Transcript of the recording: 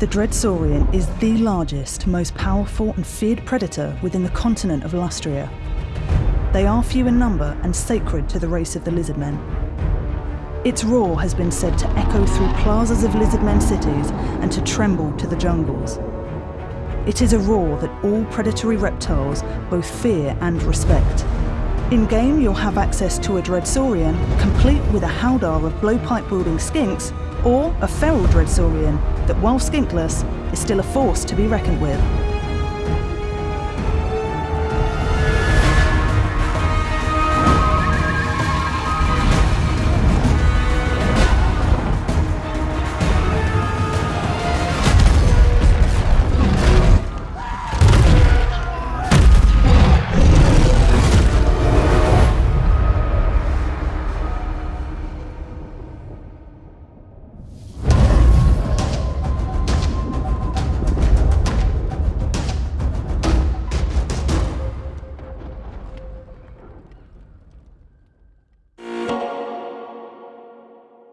The Dreadsaurian is the largest, most powerful and feared predator within the continent of Lustria. They are few in number and sacred to the race of the lizardmen. Its roar has been said to echo through plazas of lizardmen cities and to tremble to the jungles. It is a roar that all predatory reptiles both fear and respect. In game, you'll have access to a Dreadsaurian, complete with a howdah of blowpipe-wielding skinks, or a feral Dreadsaurian that, while skinkless, is still a force to be reckoned with.